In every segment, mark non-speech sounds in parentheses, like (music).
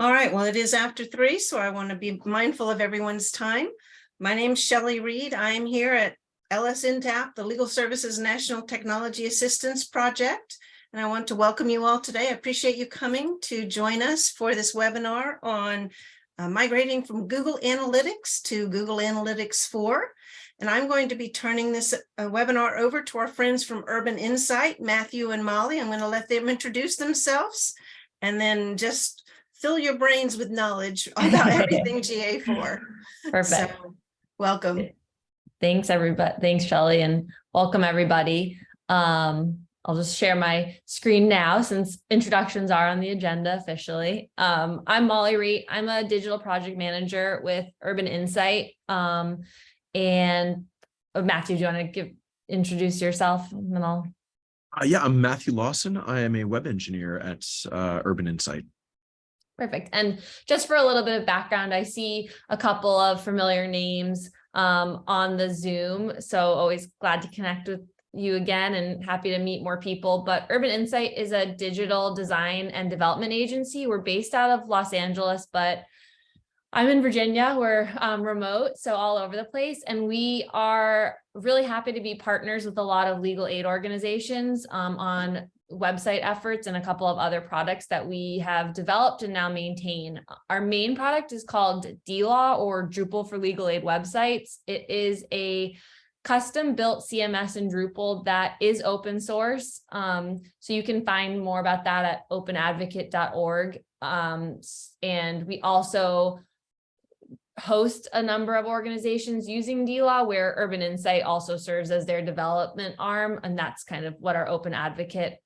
All right, well, it is after three, so I want to be mindful of everyone's time. My name's Shelley Reed. I am here at LSNTAP, the Legal Services National Technology Assistance Project. And I want to welcome you all today. I appreciate you coming to join us for this webinar on uh, migrating from Google Analytics to Google Analytics 4. And I'm going to be turning this uh, webinar over to our friends from Urban Insight, Matthew and Molly. I'm going to let them introduce themselves and then just fill your brains with knowledge (laughs) about everything GA4. Perfect. So, welcome. Thanks, everybody. Thanks, Shelley, and welcome, everybody. Um, I'll just share my screen now since introductions are on the agenda officially. Um, I'm Molly Reed. I'm a digital project manager with Urban Insight. Um, and uh, Matthew, do you want to give introduce yourself and then I'll Uh, yeah, I'm Matthew Lawson. I am a web engineer at uh, Urban Insight. Perfect. And just for a little bit of background, I see a couple of familiar names um, on the Zoom. So always glad to connect with you again and happy to meet more people. But Urban Insight is a digital design and development agency. We're based out of Los Angeles, but I'm in Virginia, we're um, remote, so all over the place. And we are really happy to be partners with a lot of legal aid organizations um, on website efforts and a couple of other products that we have developed and now maintain. Our main product is called DLaw or Drupal for Legal Aid Websites. It is a custom built CMS in Drupal that is open source. Um, so you can find more about that at openadvocate.org. Um, and we also host a number of organizations using DLaw where Urban Insight also serves as their development arm. And that's kind of what our open advocate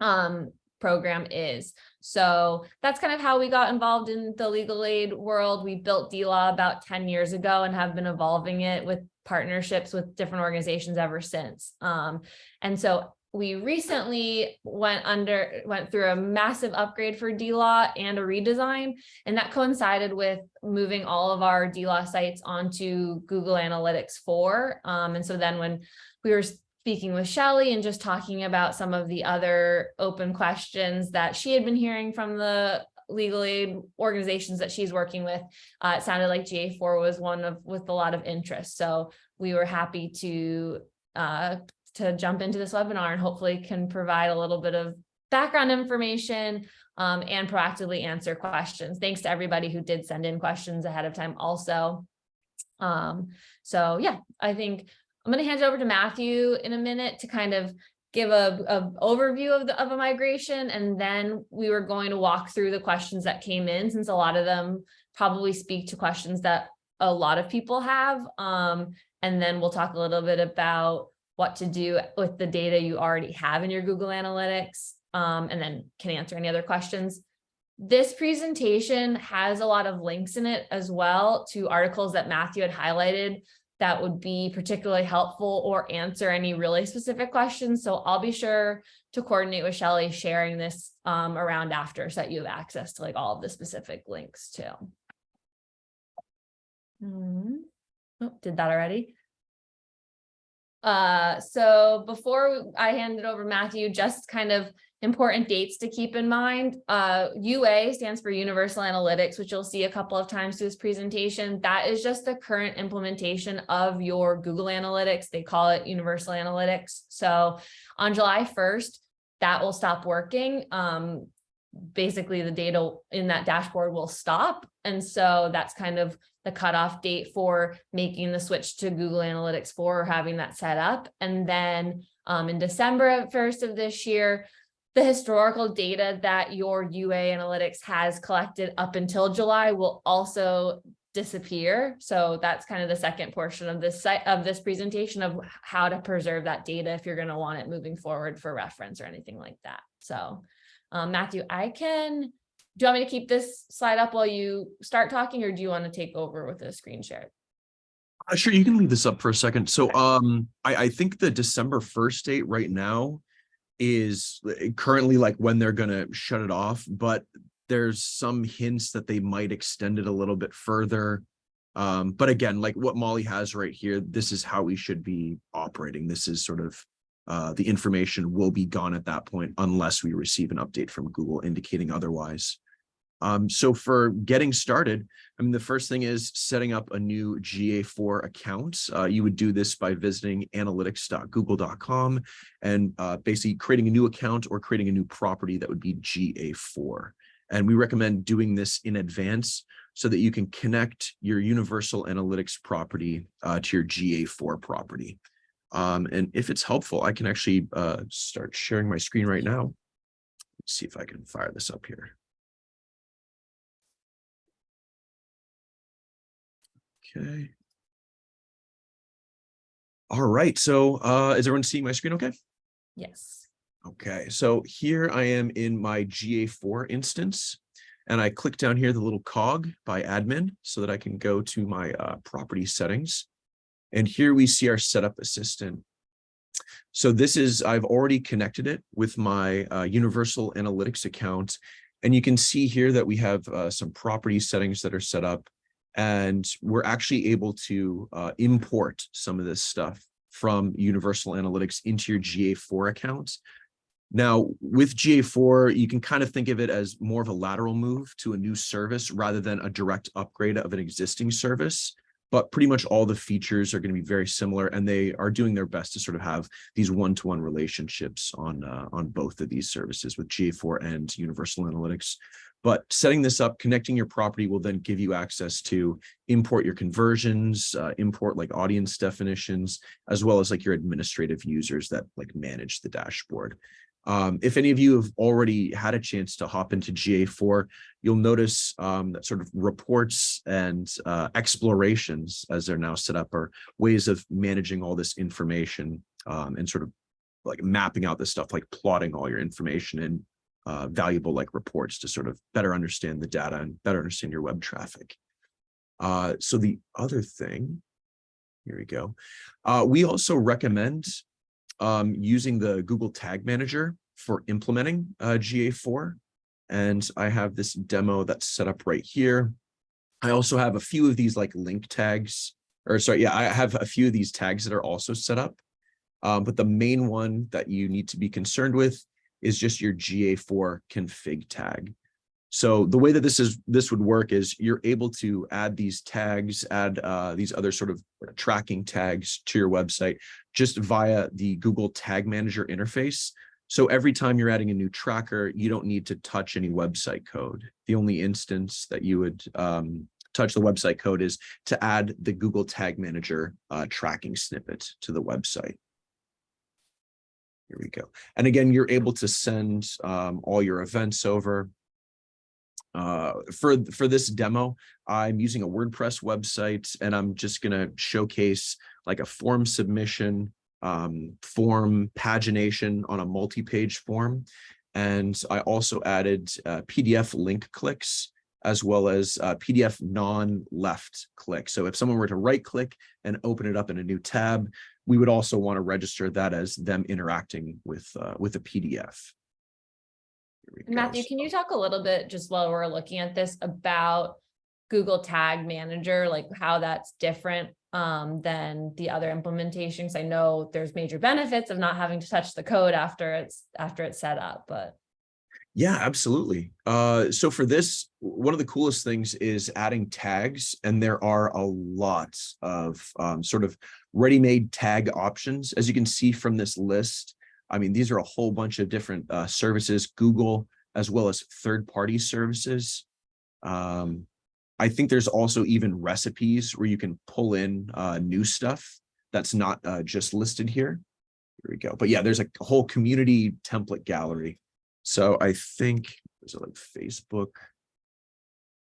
um, program is. So that's kind of how we got involved in the legal aid world. We built DLaw about 10 years ago and have been evolving it with partnerships with different organizations ever since. Um, and so we recently went under went through a massive upgrade for DLaw and a redesign, and that coincided with moving all of our DLaw sites onto Google Analytics 4. Um, and so then when we were speaking with Shelley and just talking about some of the other open questions that she had been hearing from the legal aid organizations that she's working with, uh, it sounded like GA4 was one of with a lot of interest. So we were happy to uh, to jump into this webinar and hopefully can provide a little bit of background information um, and proactively answer questions. Thanks to everybody who did send in questions ahead of time also. Um, so yeah, I think I'm going to hand it over to Matthew in a minute to kind of give a, a overview of the of a migration and then we were going to walk through the questions that came in since a lot of them probably speak to questions that a lot of people have um, and then we'll talk a little bit about what to do with the data you already have in your Google Analytics, um, and then can answer any other questions. This presentation has a lot of links in it as well to articles that Matthew had highlighted that would be particularly helpful or answer any really specific questions. So I'll be sure to coordinate with Shelley sharing this um, around after so that you have access to like all of the specific links too. Mm. Oh, did that already. Uh, so before I hand it over to Matthew, just kind of important dates to keep in mind. Uh, UA stands for Universal Analytics, which you'll see a couple of times through this presentation. That is just the current implementation of your Google Analytics. They call it Universal Analytics. So on July 1st, that will stop working. Um, basically the data in that dashboard will stop. And so that's kind of the cutoff date for making the switch to Google Analytics 4 or having that set up. And then um, in December 1st of this year, the historical data that your UA Analytics has collected up until July will also disappear. So that's kind of the second portion of this site of this presentation of how to preserve that data if you're going to want it moving forward for reference or anything like that. So um, Matthew, I can do you want me to keep this slide up while you start talking or do you want to take over with a screen share? Uh, sure, you can leave this up for a second. So um, I, I think the December 1st date right now is eh, currently like when they're going to shut it off, but there's some hints that they might extend it a little bit further. Um, but again, like what Molly has right here, this is how we should be operating. This is sort of uh, the information will be gone at that point unless we receive an update from Google indicating otherwise. Um, so for getting started, I mean, the first thing is setting up a new GA4 account. Uh, you would do this by visiting analytics.google.com and uh, basically creating a new account or creating a new property that would be GA4. And we recommend doing this in advance so that you can connect your Universal Analytics property uh, to your GA4 property. Um, and if it's helpful, I can actually uh, start sharing my screen right now. Let's see if I can fire this up here. Okay. All right, so uh, is everyone seeing my screen okay? Yes. Okay, so here I am in my GA4 instance, and I click down here the little cog by admin so that I can go to my uh, property settings. And here we see our setup assistant. So this is, I've already connected it with my uh, Universal Analytics account. And you can see here that we have uh, some property settings that are set up and we're actually able to uh, import some of this stuff from Universal Analytics into your GA4 account. Now, with GA4, you can kind of think of it as more of a lateral move to a new service rather than a direct upgrade of an existing service. But pretty much all the features are going to be very similar, and they are doing their best to sort of have these one-to-one -one relationships on uh, on both of these services with GA4 and Universal Analytics. But setting this up, connecting your property will then give you access to import your conversions, uh, import like audience definitions, as well as like your administrative users that like manage the dashboard. Um, if any of you have already had a chance to hop into GA4, you'll notice um, that sort of reports and uh, explorations, as they're now set up, are ways of managing all this information um, and sort of like mapping out this stuff, like plotting all your information in uh, valuable like reports to sort of better understand the data and better understand your web traffic. Uh, so the other thing, here we go. Uh, we also recommend um, using the Google Tag Manager for implementing uh, GA4. And I have this demo that's set up right here. I also have a few of these like link tags, or sorry, yeah, I have a few of these tags that are also set up. Um, but the main one that you need to be concerned with is just your GA4 config tag. So the way that this is this would work is you're able to add these tags, add uh, these other sort of tracking tags to your website just via the Google Tag Manager interface. So every time you're adding a new tracker, you don't need to touch any website code. The only instance that you would um, touch the website code is to add the Google Tag Manager uh, tracking snippet to the website. Here we go. And again, you're able to send um, all your events over. Uh, for, for this demo, I'm using a WordPress website and I'm just going to showcase like a form submission, um, form pagination on a multi-page form. And I also added uh, PDF link clicks as well as uh, PDF non-left click. So if someone were to right click and open it up in a new tab, we would also want to register that as them interacting with uh, with a PDF. Matthew, can you talk a little bit just while we're looking at this about Google Tag Manager, like how that's different um, than the other implementations? I know there's major benefits of not having to touch the code after it's after it's set up, but yeah, absolutely. Uh, so for this, one of the coolest things is adding tags, and there are a lot of um, sort of ready-made tag options. As you can see from this list, I mean, these are a whole bunch of different uh, services, Google, as well as third-party services. Um, I think there's also even recipes where you can pull in uh, new stuff that's not uh, just listed here. Here we go. But yeah, there's a whole community template gallery so I think, was it like Facebook?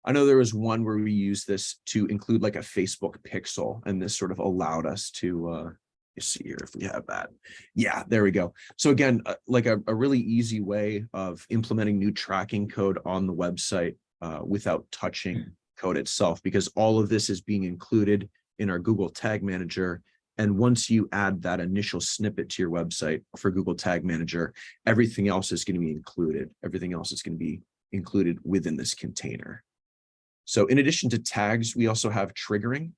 I know there was one where we used this to include like a Facebook pixel and this sort of allowed us to, uh, you see here if we have that. Yeah, there we go. So again, uh, like a, a really easy way of implementing new tracking code on the website uh, without touching code itself, because all of this is being included in our Google Tag Manager and once you add that initial snippet to your website for Google Tag Manager, everything else is going to be included. Everything else is going to be included within this container. So in addition to tags, we also have triggering.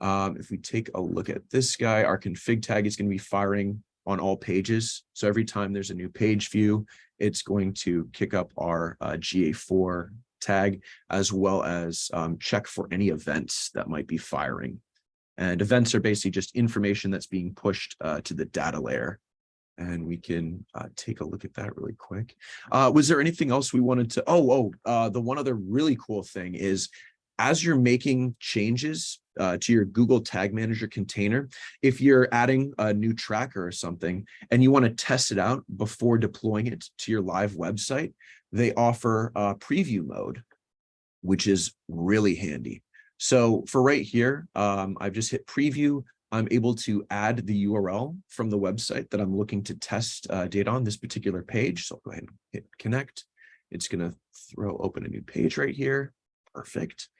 Um, if we take a look at this guy, our config tag is going to be firing on all pages. So every time there's a new page view, it's going to kick up our uh, GA4 tag, as well as um, check for any events that might be firing. And events are basically just information that's being pushed uh, to the data layer. And we can uh, take a look at that really quick. Uh, was there anything else we wanted to? Oh, oh, uh, the one other really cool thing is as you're making changes uh, to your Google Tag Manager container, if you're adding a new tracker or something and you want to test it out before deploying it to your live website, they offer a preview mode, which is really handy. So for right here, um, I've just hit preview. I'm able to add the URL from the website that I'm looking to test uh, data on this particular page. So I'll go ahead and hit connect. It's going to throw open a new page right here. Perfect.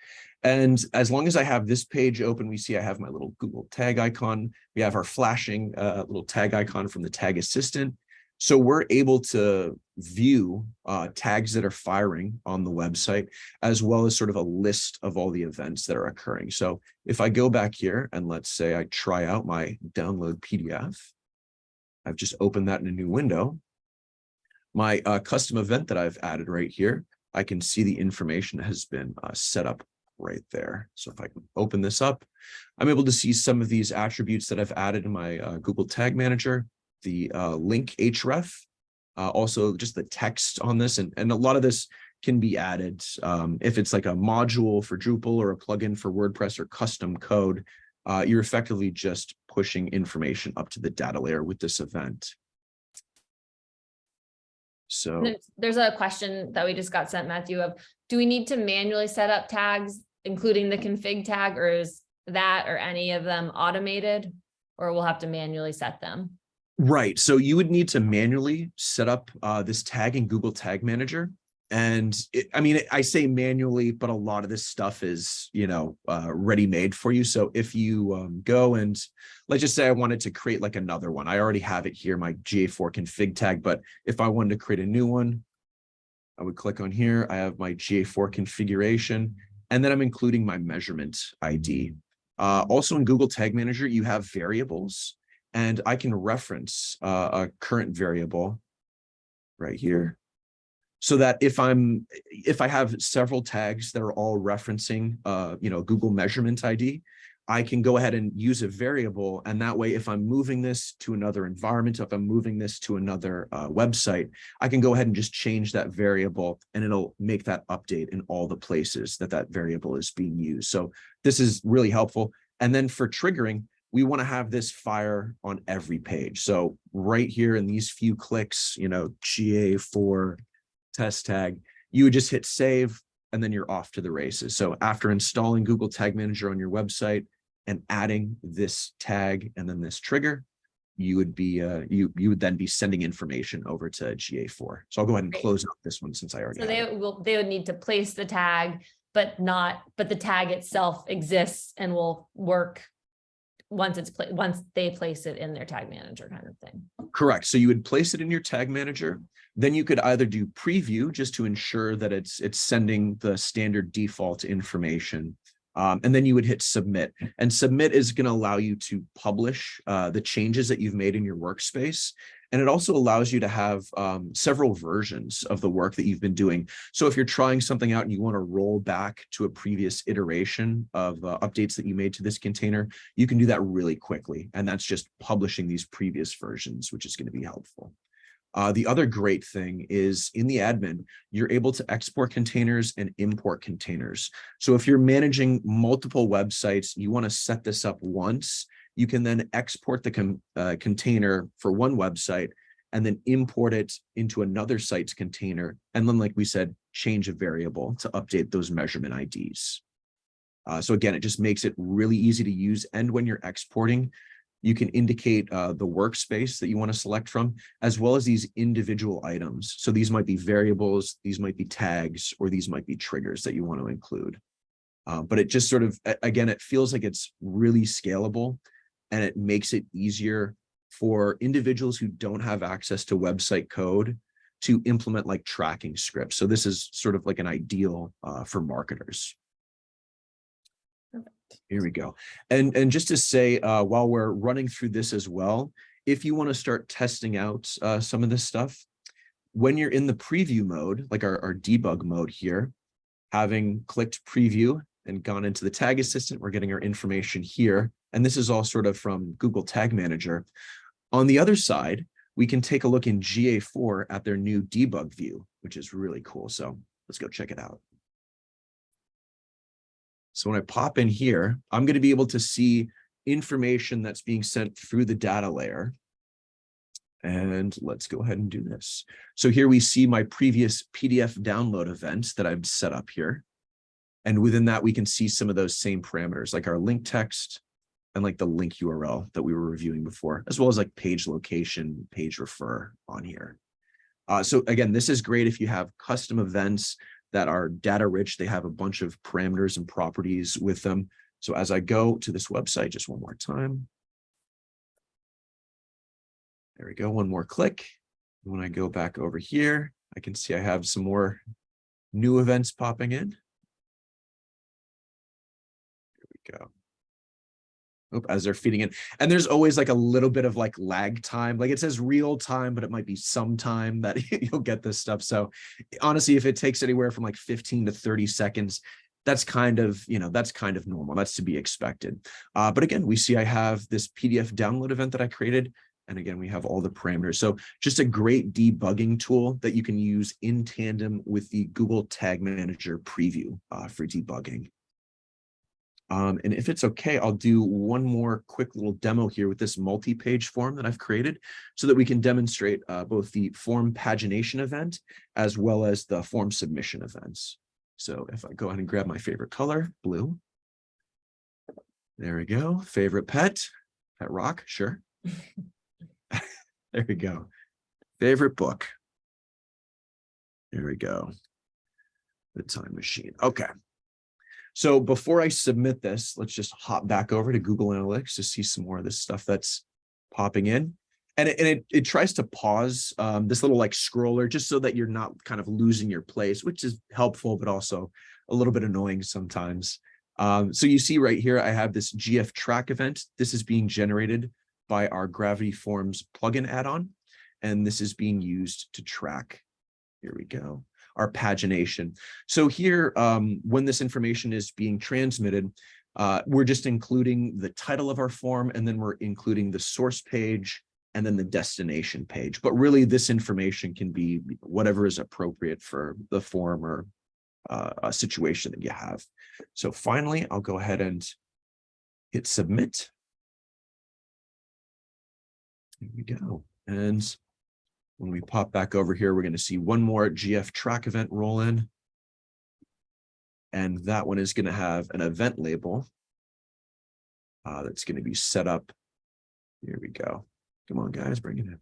And as long as I have this page open, we see I have my little Google tag icon. We have our flashing uh, little tag icon from the tag assistant. So we're able to view uh, tags that are firing on the website, as well as sort of a list of all the events that are occurring. So if I go back here and let's say I try out my download PDF, I've just opened that in a new window. My uh, custom event that I've added right here, I can see the information has been uh, set up right there. So if I can open this up, I'm able to see some of these attributes that I've added in my uh, Google Tag Manager, the uh, link href, uh, also just the text on this. And, and a lot of this can be added um, if it's like a module for Drupal or a plugin for WordPress or custom code, uh, you're effectively just pushing information up to the data layer with this event. So. There's, a question that we just got sent, Matthew, of, do we need to manually set up tags, including the config tag, or is that or any of them automated? Or we'll have to manually set them? Right. So you would need to manually set up uh, this tag in Google Tag Manager. And it, I mean, I say manually, but a lot of this stuff is, you know, uh, ready made for you. So if you um, go and let's just say I wanted to create like another one, I already have it here, my GA4 config tag. But if I wanted to create a new one, I would click on here. I have my GA4 configuration, and then I'm including my measurement ID. Uh, also in Google Tag Manager, you have variables, and I can reference uh, a current variable right here so that if I'm if I have several tags that are all referencing uh, you know, Google measurement ID, I can go ahead and use a variable. And that way, if I'm moving this to another environment, if I'm moving this to another uh, website, I can go ahead and just change that variable and it'll make that update in all the places that that variable is being used. So this is really helpful. And then for triggering, we want to have this fire on every page. So right here in these few clicks, you know, GA4 test tag, you would just hit save and then you're off to the races. So after installing Google Tag Manager on your website and adding this tag and then this trigger, you would be uh, you you would then be sending information over to GA4. So I'll go ahead and close out this one since I already So have it. they will, they would need to place the tag, but not, but the tag itself exists and will work once it's, once they place it in their tag manager kind of thing. Correct. So you would place it in your tag manager. Then you could either do preview just to ensure that it's it's sending the standard default information. Um, and then you would hit submit and submit is going to allow you to publish uh, the changes that you've made in your workspace. And it also allows you to have um, several versions of the work that you've been doing. So if you're trying something out and you want to roll back to a previous iteration of uh, updates that you made to this container, you can do that really quickly. And that's just publishing these previous versions, which is going to be helpful. Uh, the other great thing is in the admin, you're able to export containers and import containers. So if you're managing multiple websites, you want to set this up once, you can then export the con uh, container for one website and then import it into another site's container. And then, like we said, change a variable to update those measurement IDs. Uh, so again, it just makes it really easy to use. And when you're exporting, you can indicate uh, the workspace that you want to select from, as well as these individual items. So these might be variables, these might be tags, or these might be triggers that you want to include. Uh, but it just sort of, again, it feels like it's really scalable and it makes it easier for individuals who don't have access to website code to implement like tracking scripts. So this is sort of like an ideal uh, for marketers. Here we go. And, and just to say, uh, while we're running through this as well, if you want to start testing out uh, some of this stuff, when you're in the preview mode, like our, our debug mode here, Having clicked preview and gone into the tag assistant, we're getting our information here. And this is all sort of from Google Tag Manager. On the other side, we can take a look in GA4 at their new debug view, which is really cool. So let's go check it out. So when I pop in here, I'm going to be able to see information that's being sent through the data layer. And let's go ahead and do this. So here we see my previous PDF download events that I've set up here. And within that, we can see some of those same parameters like our link text and like the link URL that we were reviewing before, as well as like page location, page refer on here. Uh, so again, this is great if you have custom events that are data rich. They have a bunch of parameters and properties with them. So as I go to this website, just one more time. There we go, one more click. When I go back over here, I can see I have some more new events popping in. Here we go. As they're feeding in. And there's always like a little bit of like lag time. Like it says real time, but it might be some time that (laughs) you'll get this stuff. So honestly, if it takes anywhere from like 15 to 30 seconds, that's kind of, you know, that's kind of normal. That's to be expected. Uh, but again, we see I have this PDF download event that I created. And again, we have all the parameters. So just a great debugging tool that you can use in tandem with the Google Tag Manager preview uh, for debugging. Um, and if it's okay, I'll do one more quick little demo here with this multi-page form that I've created so that we can demonstrate uh, both the form pagination event as well as the form submission events. So if I go ahead and grab my favorite color, blue. There we go. Favorite pet, pet rock, sure. (laughs) there we go. Favorite book. There we go. The time machine. Okay. So before I submit this, let's just hop back over to Google Analytics to see some more of this stuff that's popping in. And it, and it, it tries to pause um, this little like scroller just so that you're not kind of losing your place, which is helpful, but also a little bit annoying sometimes. Um, so you see right here, I have this GF track event. This is being generated by our Gravity Forms plugin add-on, and this is being used to track. Here we go our pagination. So here, um, when this information is being transmitted, uh, we're just including the title of our form, and then we're including the source page and then the destination page. But really, this information can be whatever is appropriate for the form or uh, a situation that you have. So finally, I'll go ahead and hit submit. Here we go. And when we pop back over here, we're going to see one more GF track event roll in. And that one is going to have an event label uh, that's going to be set up. Here we go. Come on, guys, bring it in.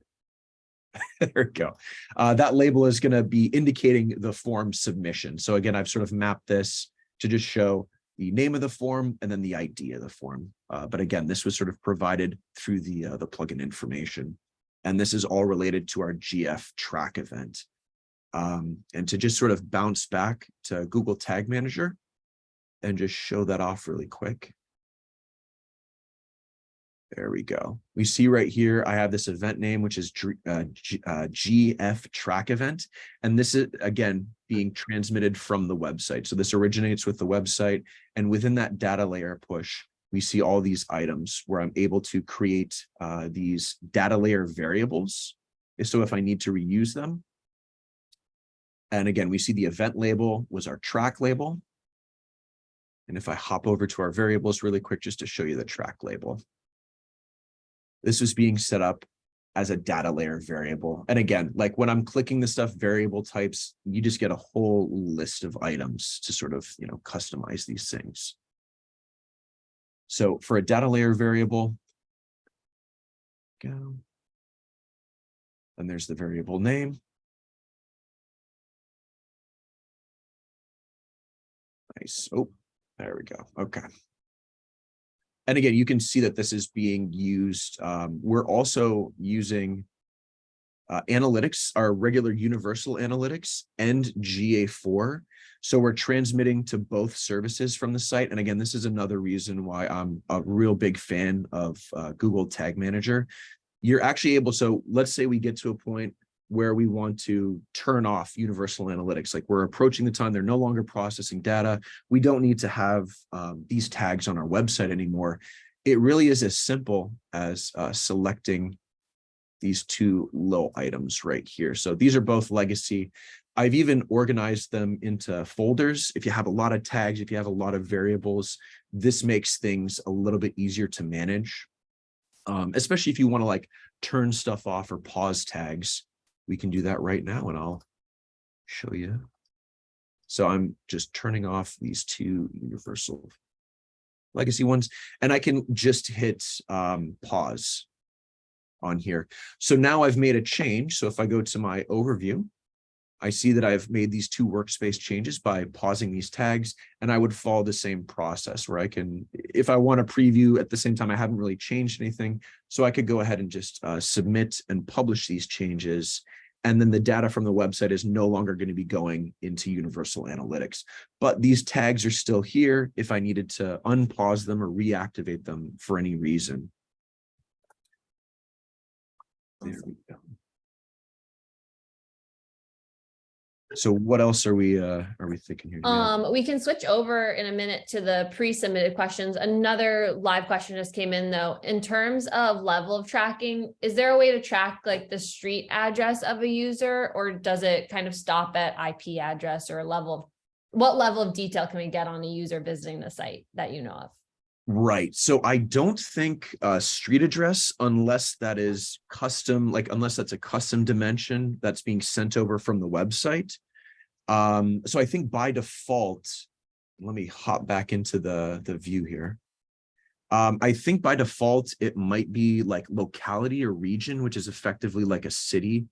(laughs) there we go. Uh, that label is going to be indicating the form submission. So again, I've sort of mapped this to just show the name of the form and then the ID of the form. Uh, but again, this was sort of provided through the uh, the plugin information. And this is all related to our GF track event. Um, and to just sort of bounce back to Google Tag Manager and just show that off really quick. There we go. We see right here, I have this event name, which is uh, uh, GF track event. And this is, again, being transmitted from the website. So this originates with the website. And within that data layer push, we see all these items where I'm able to create uh, these data layer variables. So if I need to reuse them. And again, we see the event label was our track label. And if I hop over to our variables really quick, just to show you the track label. This is being set up as a data layer variable. And again, like when I'm clicking the stuff variable types, you just get a whole list of items to sort of, you know, customize these things. So for a data layer variable, go. And there's the variable name. Nice. Oh, there we go. Okay. And again, you can see that this is being used. Um, we're also using uh, analytics, our regular universal analytics and GA4 so we're transmitting to both services from the site. And again, this is another reason why I'm a real big fan of uh, Google Tag Manager. You're actually able, so let's say we get to a point where we want to turn off universal analytics. Like we're approaching the time they're no longer processing data. We don't need to have um, these tags on our website anymore. It really is as simple as uh, selecting these two low items right here. So these are both legacy. I've even organized them into folders. If you have a lot of tags, if you have a lot of variables, this makes things a little bit easier to manage. Um, especially if you want to like turn stuff off or pause tags, we can do that right now and I'll show you. So I'm just turning off these two universal legacy ones and I can just hit um, pause on here. So now I've made a change. So if I go to my overview, I see that I've made these two workspace changes by pausing these tags, and I would follow the same process where I can, if I want to preview at the same time, I haven't really changed anything. So I could go ahead and just uh, submit and publish these changes. And then the data from the website is no longer going to be going into Universal Analytics. But these tags are still here if I needed to unpause them or reactivate them for any reason. There we go. So what else are we, uh, are we thinking here? We Um, we can switch over in a minute to the pre-submitted questions. Another live question just came in though. In terms of level of tracking, is there a way to track like the street address of a user? Or does it kind of stop at IP address or level of, what level of detail can we get on a user visiting the site that you know of? Right. So I don't think uh street address unless that is custom, like unless that's a custom dimension that's being sent over from the website. Um, so I think by default, let me hop back into the the view here. Um, I think by default, it might be like locality or region, which is effectively like a city,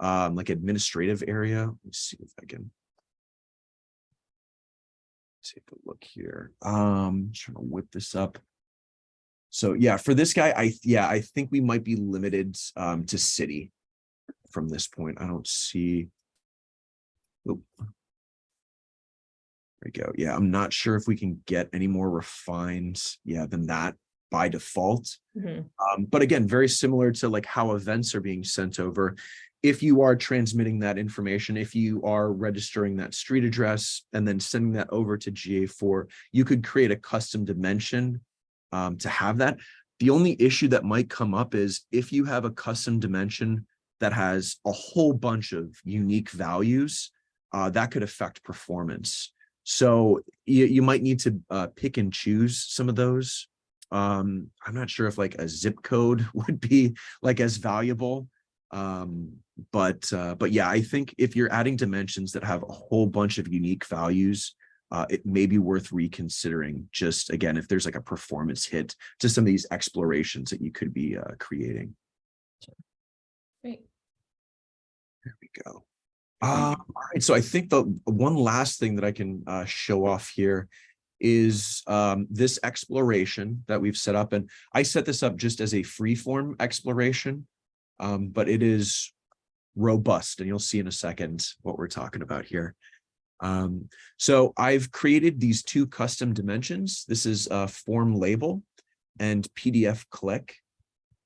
um, like administrative area. Let's see if I can take a look here. Um, trying to whip this up. So yeah, for this guy, I yeah, I think we might be limited um to city from this point. I don't see. Oop. There we go. Yeah, I'm not sure if we can get any more refined, yeah, than that by default. Mhm. Um, but again, very similar to like how events are being sent over. If you are transmitting that information, if you are registering that street address and then sending that over to GA4, you could create a custom dimension um, to have that. The only issue that might come up is if you have a custom dimension that has a whole bunch of unique values, uh, that could affect performance. So you, you might need to uh, pick and choose some of those. Um, I'm not sure if like a zip code (laughs) would be like as valuable. Um, but uh, but yeah, I think if you're adding dimensions that have a whole bunch of unique values, uh, it may be worth reconsidering just again, if there's like a performance hit to some of these explorations that you could be uh, creating. Great. There we go. Uh, all right, so I think the one last thing that I can uh, show off here is um, this exploration that we've set up. And I set this up just as a free form exploration, um, but it is robust and you'll see in a second what we're talking about here. Um, so I've created these two custom dimensions. This is a form label and PDF click.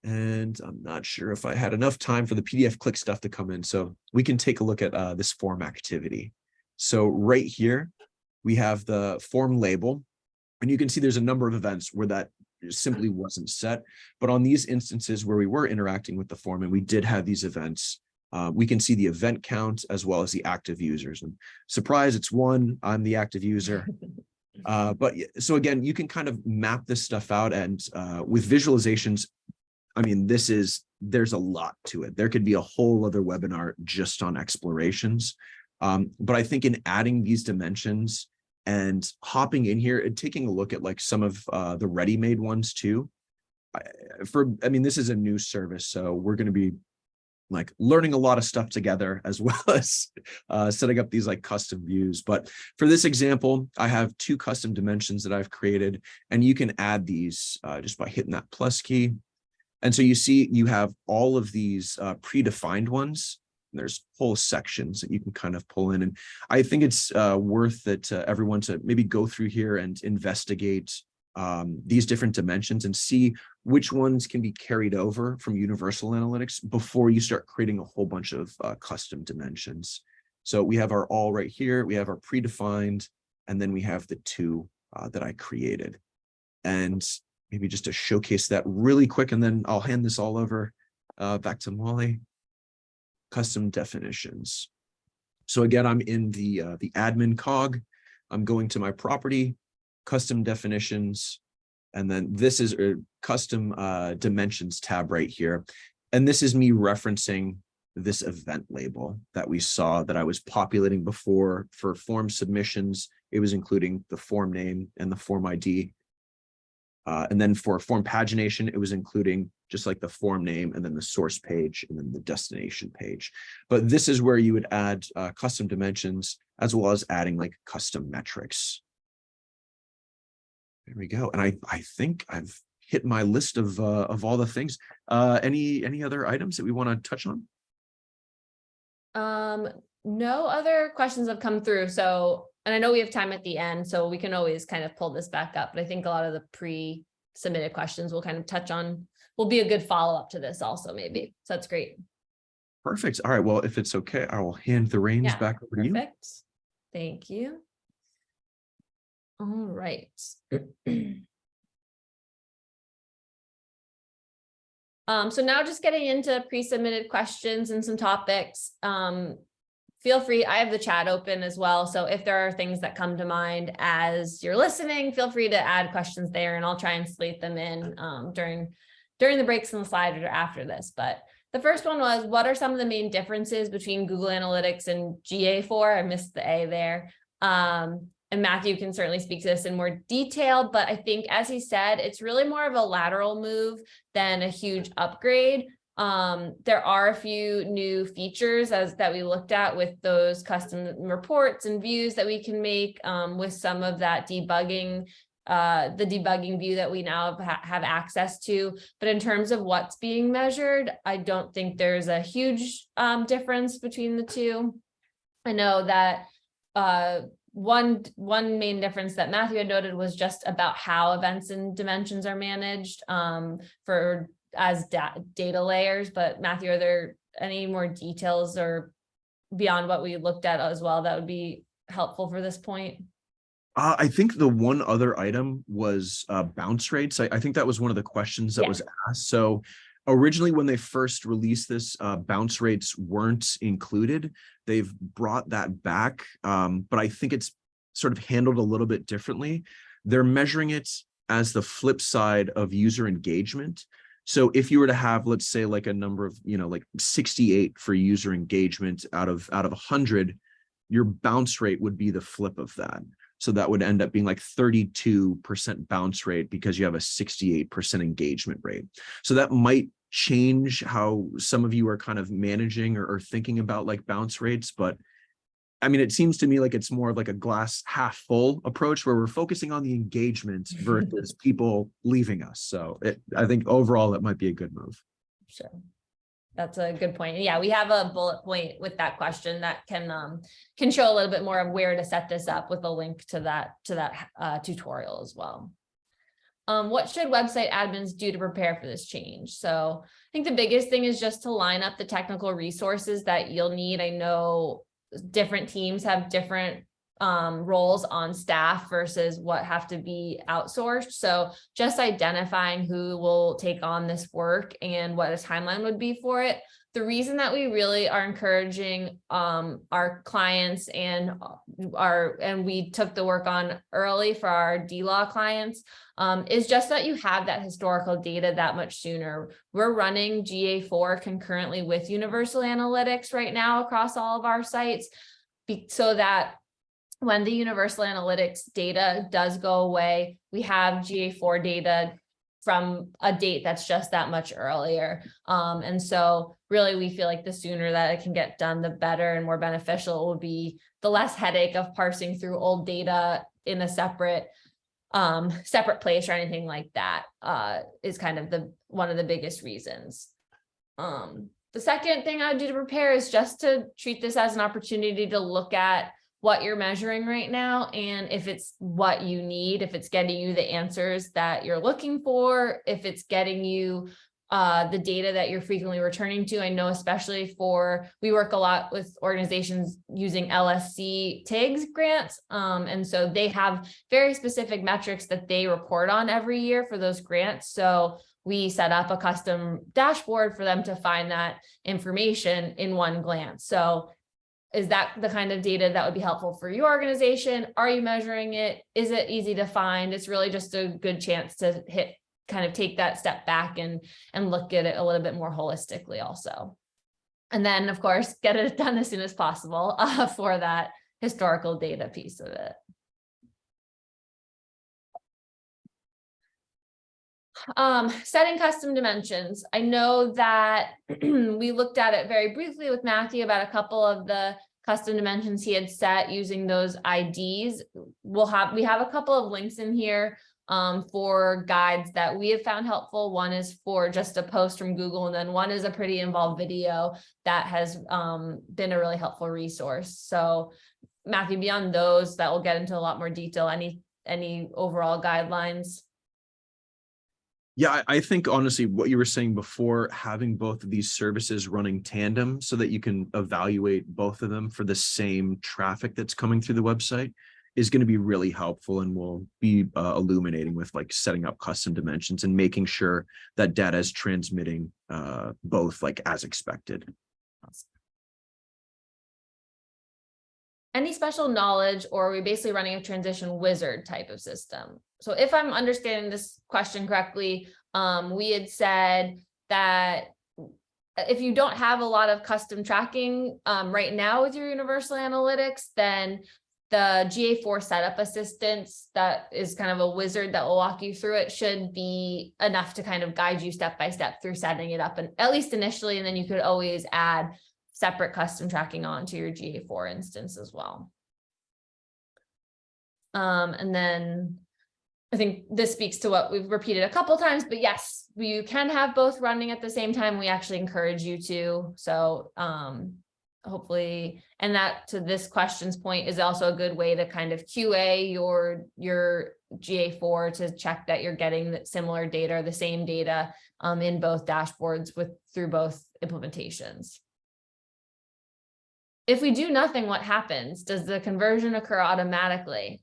And I'm not sure if I had enough time for the PDF click stuff to come in. So we can take a look at uh, this form activity. So right here, we have the form label. And you can see there's a number of events where that simply wasn't set. But on these instances where we were interacting with the form and we did have these events, uh, we can see the event count as well as the active users. And surprise, it's one, I'm the active user. Uh, but so again, you can kind of map this stuff out and uh, with visualizations, I mean, this is, there's a lot to it. There could be a whole other webinar just on explorations. Um, but I think in adding these dimensions and hopping in here and taking a look at like some of uh, the ready-made ones too. For, I mean, this is a new service, so we're going to be like learning a lot of stuff together (laughs) as well as uh, setting up these like custom views. But for this example, I have two custom dimensions that I've created, and you can add these uh, just by hitting that plus key. And so you see you have all of these uh, predefined ones. There's whole sections that you can kind of pull in. And I think it's uh, worth to everyone to maybe go through here and investigate um, these different dimensions and see which ones can be carried over from universal analytics before you start creating a whole bunch of uh, custom dimensions. So we have our all right here, we have our predefined, and then we have the two uh, that I created. And maybe just to showcase that really quick, and then I'll hand this all over uh, back to Molly. Custom definitions. So again, I'm in the uh, the admin cog. I'm going to my property, custom definitions, and then this is a custom uh, dimensions tab right here. And this is me referencing this event label that we saw that I was populating before for form submissions. It was including the form name and the form ID. Uh, and then for form pagination, it was including just like the form name and then the source page and then the destination page. But this is where you would add uh, custom dimensions as well as adding like custom metrics. There we go. And I, I think I've hit my list of, uh, of all the things. Uh, any, any other items that we want to touch on? Um, no other questions have come through, so, and I know we have time at the end, so we can always kind of pull this back up, but I think a lot of the pre-submitted questions will kind of touch on, will be a good follow-up to this also maybe, so that's great. Perfect. All right. Well, if it's okay, I will hand the reins Yeah, back over to you. Perfect. Thank you. All right. (clears throat) Um, so now just getting into pre-submitted questions and some topics. Um, feel free, I have the chat open as well. So if there are things that come to mind as you're listening, feel free to add questions there and I'll try and slate them in um, during during the breaks in the slide or after this. But the first one was, what are some of the main differences between Google Analytics and GA4? I missed the A there. Um, and Matthew can certainly speak to this in more detail, but I think as he said, it's really more of a lateral move than a huge upgrade. Um, there are a few new features as that we looked at with those custom reports and views that we can make um, with some of that debugging uh, the debugging view that we now have, have access to. But in terms of what's being measured, I don't think there's a huge um, difference between the two. I know that uh, one one main difference that Matthew had noted was just about how events and dimensions are managed um, for as da data layers. But Matthew, are there any more details or beyond what we looked at as well that would be helpful for this point? Uh, I think the one other item was uh, bounce rates. I, I think that was one of the questions that Yeah. was asked. So originally, when they first released this, uh, bounce rates weren't included. They've brought that back, um, but I think it's sort of handled a little bit differently. They're measuring it as the flip side of user engagement. So if you were to have, let's say, like a number of, you know, like 68 for user engagement out of out of 100, your bounce rate would be the flip of that. So that would end up being like 32% bounce rate because you have a 68% engagement rate. So that might change how some of you are kind of managing or, or thinking about like bounce rates. But I mean, it seems to me like it's more of like a glass half full approach where we're focusing on the engagement (laughs) versus people leaving us. So it, I think overall it might be a good move. Sure. That's a good point. Yeah, we have a bullet point with that question that can um can show a little bit more of where to set this up with a link to that to that uh tutorial as well. Um, what should website admins do to prepare for this change? So I think the biggest thing is just to line up the technical resources that you'll need. I know different teams have different um, roles on staff versus what have to be outsourced. So just identifying who will take on this work and what a timeline would be for it. The reason that we really are encouraging um, our clients and our and we took the work on early for our D-Law clients um, is just that you have that historical data that much sooner. We're running GA4 concurrently with Universal Analytics right now across all of our sites so that when the universal analytics data does go away, we have GA4 data from a date that's just that much earlier. Um, and so really we feel like the sooner that it can get done, the better and more beneficial it will be the less headache of parsing through old data in a separate um, separate place or anything like that uh, is kind of the one of the biggest reasons. Um, the second thing I would do to prepare is just to treat this as an opportunity to look at what you're measuring right now and if it's what you need, if it's getting you the answers that you're looking for, if it's getting you uh, the data that you're frequently returning to. I know especially for, we work a lot with organizations using LSC TIGS grants. Um, and so they have very specific metrics that they report on every year for those grants. So we set up a custom dashboard for them to find that information in one glance. So is that the kind of data that would be helpful for your organization? Are you measuring it? Is it easy to find? It's really just a good chance to hit, kind of take that step back and, and look at it a little bit more holistically also. And then, of course, get it (laughs) done as soon as possible uh, for that historical data piece of it. Um, setting custom dimensions. I know that (clears throat) we looked at it very briefly with Matthew about a couple of the custom dimensions he had set using those IDs. We'll have, we have a couple of links in here um, for guides that we have found helpful. One is for just a post from Google, and then one is a pretty involved video that has um, been a really helpful resource. So Matthew, beyond those, that will get into a lot more detail. Any, any overall guidelines? Yeah, I, think honestly, what you were saying before, having both of these services running tandem so that you can evaluate both of them for the same traffic that's coming through the website is going to be really helpful and will be uh, illuminating with like setting up custom dimensions and making sure that data is transmitting uh, both like as expected. Any special knowledge or are we basically running a transition wizard type of system? So if I'm understanding this question correctly, um, we had said that if you don't have a lot of custom tracking um, right now with your universal analytics, then the GA4 setup assistance that is kind of a wizard that will walk you through it should be enough to kind of guide you step by step through setting it up and at least initially, and then you could always add separate custom tracking onto your GA4 instance as well. Um, and then I think this speaks to what we've repeated a couple times, but yes, you can have both running at the same time. We actually encourage you to. So um, hopefully, and that to this question's point is also a good way to kind of QA your, your GA4 to check that you're getting the similar data the same data um, in both dashboards with through both implementations. If we do nothing, what happens? Does the conversion occur automatically?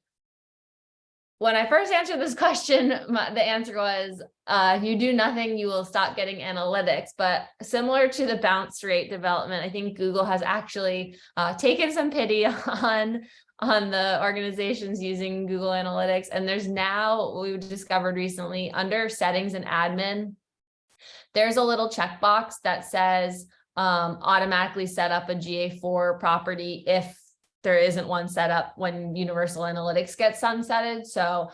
When I first answered this (laughs) question, my, the answer was, uh, if you do nothing, you will stop getting analytics. But similar to the bounce rate development, I think Google has actually uh, taken some pity (laughs) on, on the organizations using Google Analytics. And there's now, we've discovered recently, under settings and admin, there's a little checkbox that says, um, automatically set up a GA4 property if there isn't one set up when Universal Analytics gets sunsetted. So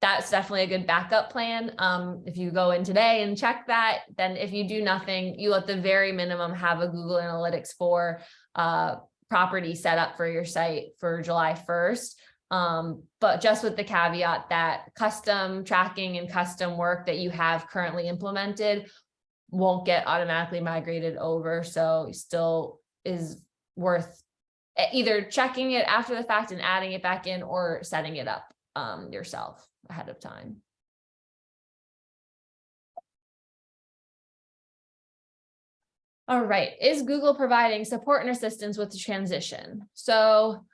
that's definitely a good backup plan. Um, if you go in today and check that, then if you do nothing, you at the very minimum have a Google Analytics 4 uh, property set up for your site for July 1st. Um, but just with the caveat that custom tracking and custom work that you have currently implemented won't get automatically migrated over. So still is worth either checking it after the fact and adding it back in or setting it up um, yourself ahead of time. All right, is Google providing support and assistance with the transition? So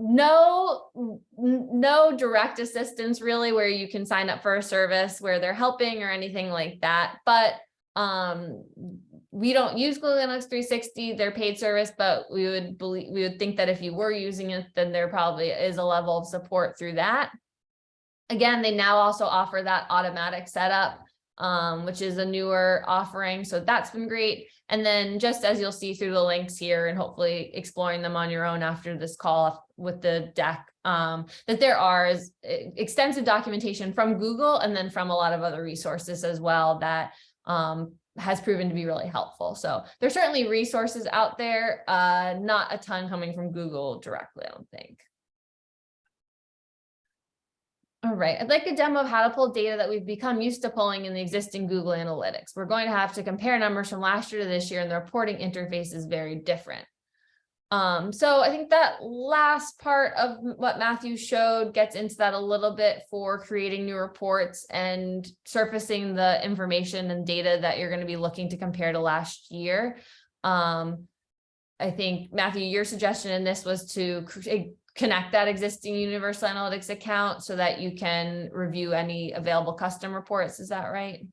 no, no direct assistance really where you can sign up for a service where they're helping or anything like that. But um, we don't use Google Analytics 360, their paid service, but we would believe we would think that if you were using it, then there probably is a level of support through that. Again, they now also offer that automatic setup, um, which is a newer offering. So that's been great. And then just as you'll see through the links here and hopefully exploring them on your own after this call with the deck, um, that there are is extensive documentation from Google and then from a lot of other resources as well that um, has proven to be really helpful. So there's certainly resources out there, uh, not a ton coming from Google directly, I don't think. All right, I'd like a demo of how to pull data that we've become used to pulling in the existing Google Analytics. We're going to have to compare numbers from last year to this year and the reporting interface is very different. Um, so I think that last part of what Matthew showed gets into that a little bit for creating new reports and surfacing the information and data that you're going to be looking to compare to last year. Um, I think Matthew, your suggestion in this was to connect that existing Universal Analytics account so that you can review any available custom reports. Is that right?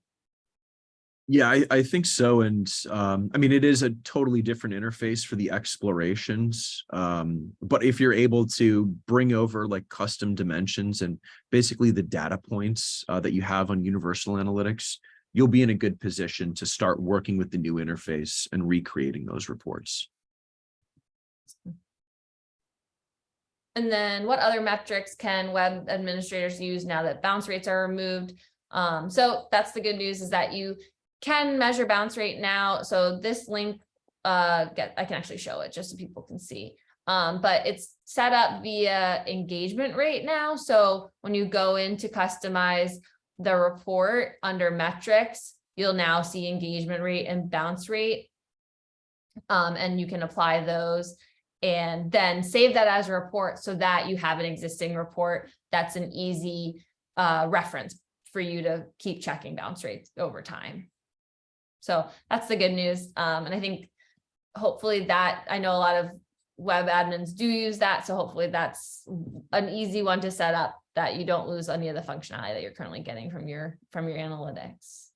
Yeah, I, I think so. And um, I mean, it is a totally different interface for the explorations. Um, but if you're able to bring over like custom dimensions and basically the data points uh, that you have on Universal Analytics, you'll be in a good position to start working with the new interface and recreating those reports. And then what other metrics can web administrators use now that bounce rates are removed? Um, so that's the good news is that you can measure bounce rate now. So this link, uh, get, I can actually show it just so people can see. Um, but it's set up via engagement rate now. So when you go in to customize the report under metrics, you'll now see engagement rate and bounce rate. Um, and you can apply those and then save that as a report so that you have an existing report that's an easy uh, reference for you to keep checking bounce rates over time. So that's the good news. Um, and I think hopefully that, I know a lot of web admins do use that. So hopefully that's an easy one to set up that you don't lose any of the functionality that you're currently getting from your, from your analytics.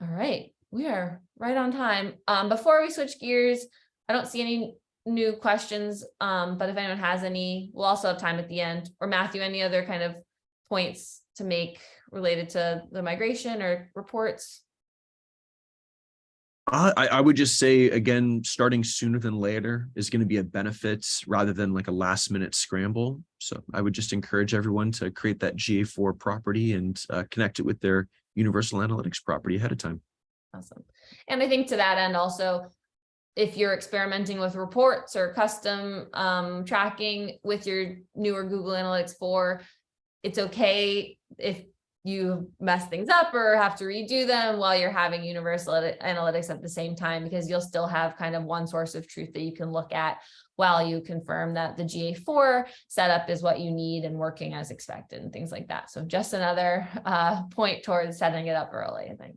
All right, we are right on time. Um, before we switch gears, I don't see any new questions. Um, but if anyone has any, we'll also have time at the end. Or Matthew, any other kind of points to make related to the migration or reports? I, I would just say, again, starting sooner than later is going to be a benefit rather than like a last minute scramble. So I would just encourage everyone to create that GA4 property and uh, connect it with their Universal Analytics property ahead of time. Awesome. And I think to that end also, if you're experimenting with reports or custom um, tracking with your newer Google Analytics 4, it's okay if you mess things up or have to redo them while you're having universal analytics at the same time, because you'll still have kind of one source of truth that you can look at while you confirm that the GA4 setup is what you need and working as expected and things like that. So just another uh, point towards setting it up early, I think.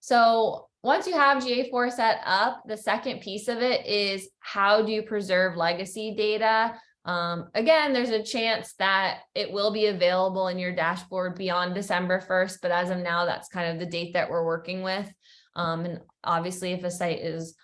So once you have GA4 set up, the second piece of it is how do you preserve legacy data? Um, again, there's a chance that it will be available in your dashboard beyond December 1st, but as of now, that's kind of the date that we're working with. Um, and obviously if a site is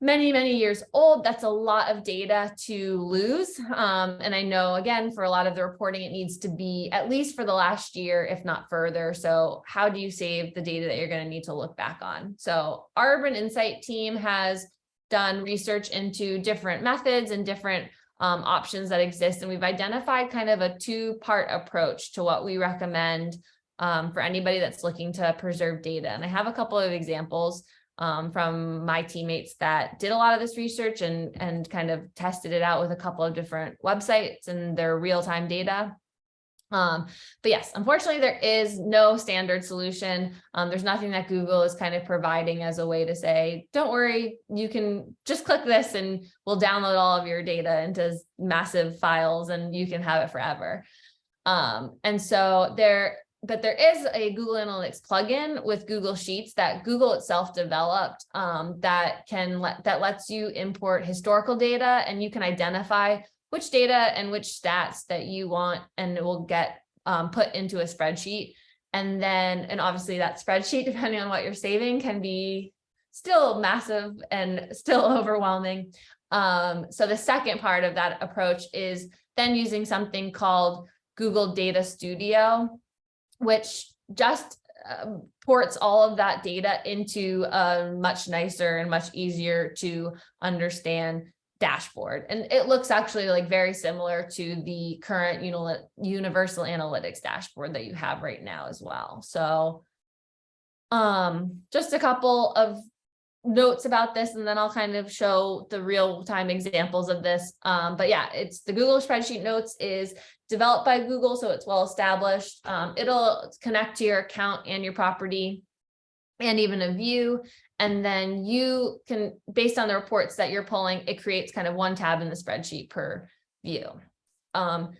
many, many years old, that's a lot of data to lose. Um, and I know, again, for a lot of the reporting, it needs to be at least for the last year, if not further. So how do you save the data that you're going to need to look back on? So our Urban Insight team has done research into different methods and different um, options that exist. And we've identified kind of a two-part approach to what we recommend um, for anybody that's looking to preserve data. And I have a couple of examples um, from my teammates that did a lot of this research and, and kind of tested it out with a couple of different websites and their real-time data. Um, but yes, unfortunately, there is no standard solution. Um, there's nothing that Google is kind of providing as a way to say, don't worry, you can just click this and we'll download all of your data into massive files and you can have it forever. Um, and so there, but there is a Google Analytics plugin with Google Sheets that Google itself developed um, that can let that lets you import historical data and you can identify which data and which stats that you want and it will get um, put into a spreadsheet. And then, and obviously that (laughs) spreadsheet, depending on what you're saving, can be still massive and (laughs) still overwhelming. Um, so the second part of that approach is then using something called Google Data Studio, which just um, ports all of that data into a much nicer and much easier to understand dashboard. And it looks actually like very similar to the current uni universal analytics dashboard that you have right now as well. So um, just a couple of notes about this, and then I'll kind of show the real time examples of this. Um, but yeah, it's the Google spreadsheet notes is developed by Google, so it's well established. Um, it'll connect to your account and your property and even a view. And then you can, based on the reports that you're pulling, it creates kind of one tab in the spreadsheet per view. Um,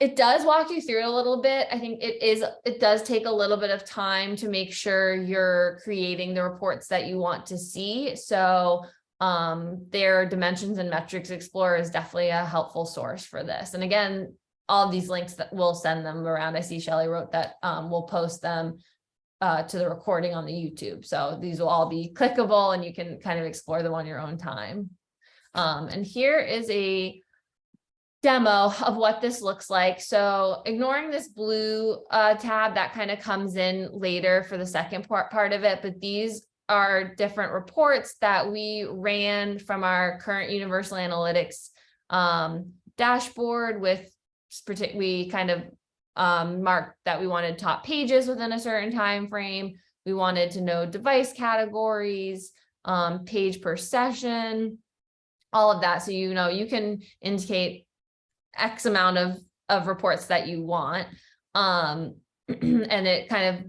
it does walk you through it a little bit. I think it is, it does take a little bit of time to make sure you're creating the reports that you want to see. So um, their dimensions and metrics explorer is definitely a helpful source for this. And again, all these links that we'll send them around. I see Shelly wrote that um, we'll post them uh, to the recording on the YouTube. So these will all be clickable and you can kind of explore them on your own time. Um, and here is a demo of what this looks like. So ignoring this blue uh, tab that kind of comes in later for the second part, part of it, but these are different reports that we ran from our current Universal Analytics um, dashboard with we kind of um, that we wanted top pages within a certain time frame. We wanted to know device categories, um, page per session, all of that. So, you know, you can indicate X amount of, of reports that you want. Um, (clears throat) and it kind of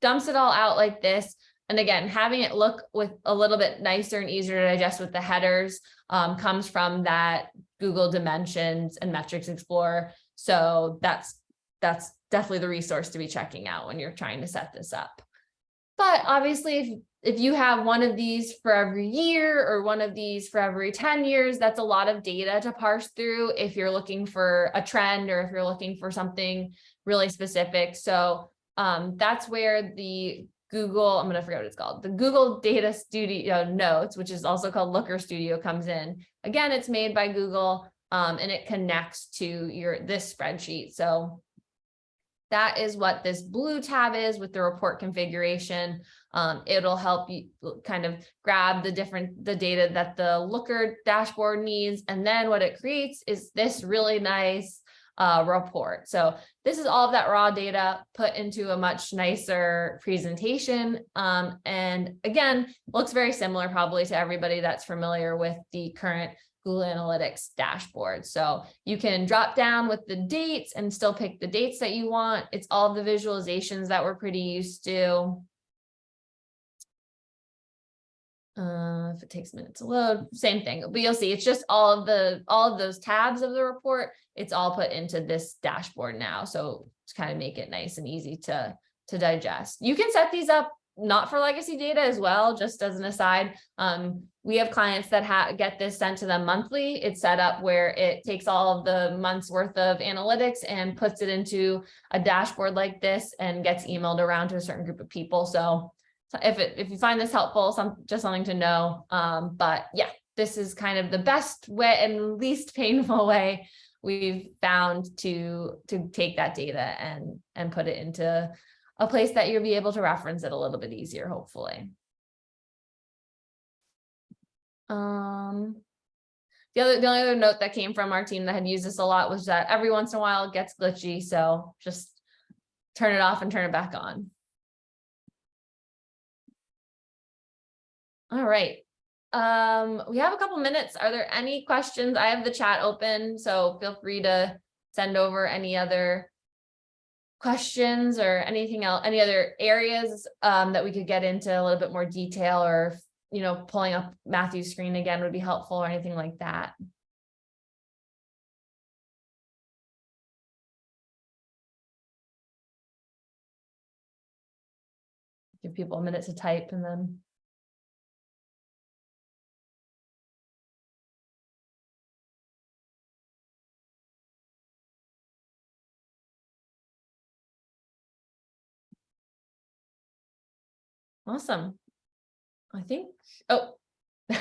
dumps it all out like this. And again, having it look with a little bit nicer and easier to digest with the headers um, comes from that Google Dimensions and Metrics Explorer. So that's that's definitely the resource to be checking out when you're trying to set this up. But obviously, if, if you have one of these for every year or one of these for every 10 years, that's a lot of data to parse through if you're looking for a trend or if you're looking for something really specific. So um, that's where the Google, I'm going to forget what it's called, the Google Data Studio Notes, which is also called Looker Studio comes in. Again, it's made by Google um, and it connects to your this spreadsheet. So that is what this blue tab is with the report configuration. Um, it'll help you kind of grab the different the data that the Looker dashboard needs. And then what it creates is this really nice uh, report. So this is all of that raw data put into a much nicer presentation. Um, and again, looks very similar probably to everybody that's familiar with the current Google Analytics dashboard. So you can drop down with the dates and still pick the dates that you want. It's all the visualizations that we're pretty used to. Uh, if it takes a minute to load, same thing, but you'll see it's just all of the all of those tabs of the report. It's all put into this dashboard now. So to kind of make it nice and easy to to digest. You can set these up not for legacy data as well, just as an aside. Um, we have clients that ha get this sent to them monthly. It's set up where it takes all of the months worth of analytics and puts it into a dashboard like this and gets emailed around to a certain group of people. So if it if you find this helpful, some just something to know. Um, but yeah, this is kind of the best way and least (laughs) painful way we've found to to take that data and and put it into a place that you'll be able to reference it a little bit easier, hopefully. Um, the other, the only other note that came from our team that had used this a lot was that every once in a while it gets glitchy, so just turn it off and turn it back on. All right. Um, we have a couple minutes. Are there any questions? I have the chat open, so feel free to send over any other questions or anything else, any other areas um, that we could get into a little bit more detail or, you know, pulling up Matthew's screen again would be helpful or anything like that. Give people a minute to type and then. Awesome. I think, oh. (laughs)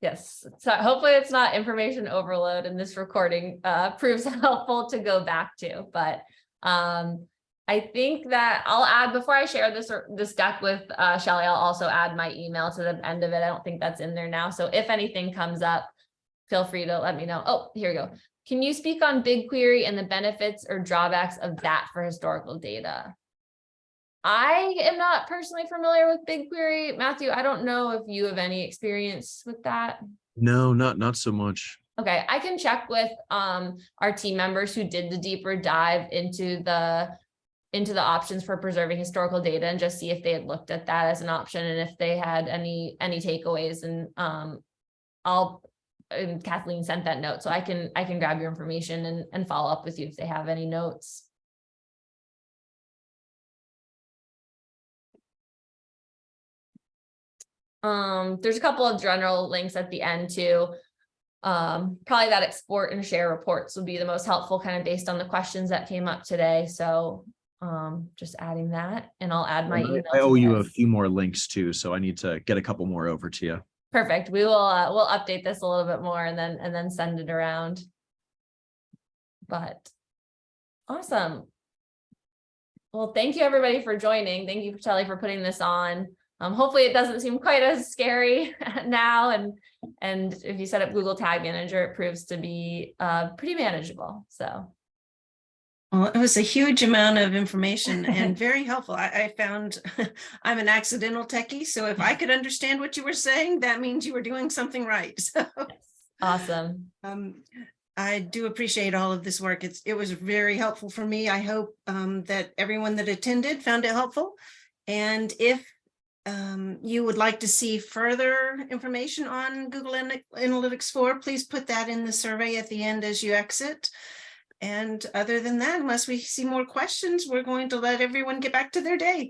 Yes, so hopefully it's not information overload and this recording uh, (laughs) proves helpful to go back to, but um, I think that I'll add, before I share this this deck with uh, Shelly, I'll also add my email to the end of it. I don't think that's in there now. So if anything comes up, feel free to let me know. Oh, here we go. Can you speak on BigQuery and the benefits or drawbacks of that for historical data? I am not personally familiar with BigQuery. Matthew, I don't know if you have any experience with that. No, not not so much. Okay, I can check with um, our team members who did the deeper dive into the into the options for preserving historical data and just see if they had looked at that as an option and if they had any, any takeaways and, um, I'll, and Kathleen sent that note, so I can, I can grab your information and, and follow up with you if they have any notes. Um, there's a couple of general links at the end too. Um, probably that export and share reports would be the most helpful kind of based on the questions that came up today. So um, just adding that and I'll add my email. I owe you a few more links too, so I need to get a couple more over to you. Perfect. We will, uh, we'll update this a little bit more and then, and then send it around. But awesome. Well, thank you everybody for joining. Thank you, Shelley, for putting this on. Um, hopefully it doesn't seem quite as scary (laughs) now and, and if you set up Google Tag Manager, it proves to be, uh, pretty manageable. So, Well, it was a huge amount of information and (laughs) very helpful. I, I found (laughs) I'm an accidental techie, so if I could understand what you were saying, that means you were doing something right. So awesome. um, I do appreciate all of this work. It's, it was very helpful for me. I hope um, that everyone that attended found it helpful. And if um, you would like to see further information on Google Ana- Analytics 4, please put that in the survey at the end as you exit. And other than that, unless we see more questions, we're going to let everyone get back to their day.